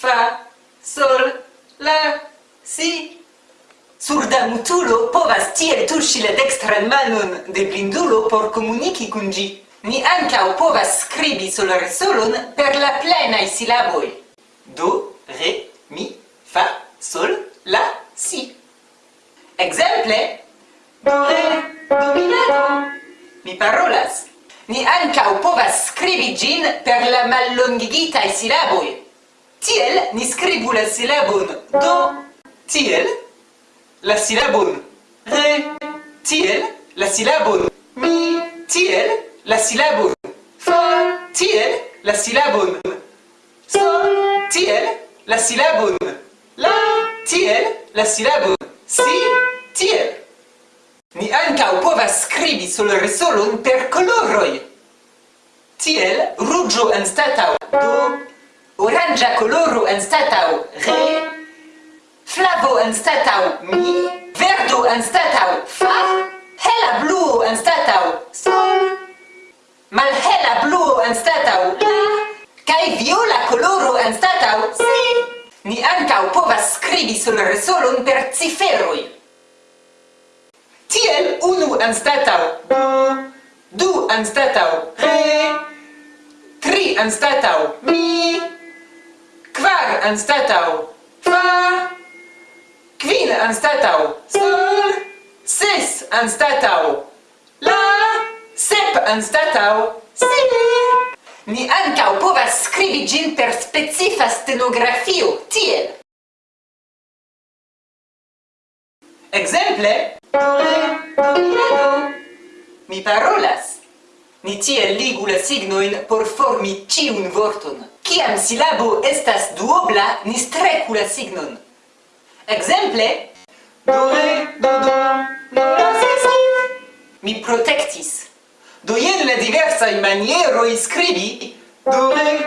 fa, sol, la, si. Surda mutulo povas tiel tuŝi la dekstran manon de blindulo por komuniki kun ĝi. Ni ankaŭ povas skribi solresolon per la plenaj silaboj. Do, re, mi, fa, sol, la, si. Ekzemple, do, re, do, mi, la, do. Mi parolas. Ni ankaŭ povas skribi ĝin per la mallongigitaj silaboj. Tiel ni scribu la silabon do. Tiel la silabon re. Tiel la silabon mi. Tiel la silabon fa. Tiel la silabon sol. Tiel la silabon la. Tiel la silabon si. Tiel. Ni ankaŭ povas skribi solresolon per koloroj. Tiel ruĝo anstataŭ do orangia coloro anstatau re, flavo anstatau mi, verdo anstatau fa, hela bluo anstatau sol, malhela bluo anstatau la, kai viola coloro anstatau si. Ni ancau povas scribi sul resolon per ciferoi. Tiel unu anstatau b, du anstatau re, tri anstatau mi, anstatau fa, kvin anstatau sol, ses anstatau la, sep anstatau si. Ni ankaŭ povas skribi ĝin per specifa stenografio, tiel. Ekzemple, mi parolas. Ni tiel ligu la signoin por formi ciun vorton. Ciam silabo estas duobla, ni strecu la signon. Exemple, do re, do do, la si si. Mi protectis. Do jen la diversai manieroi scribi do re,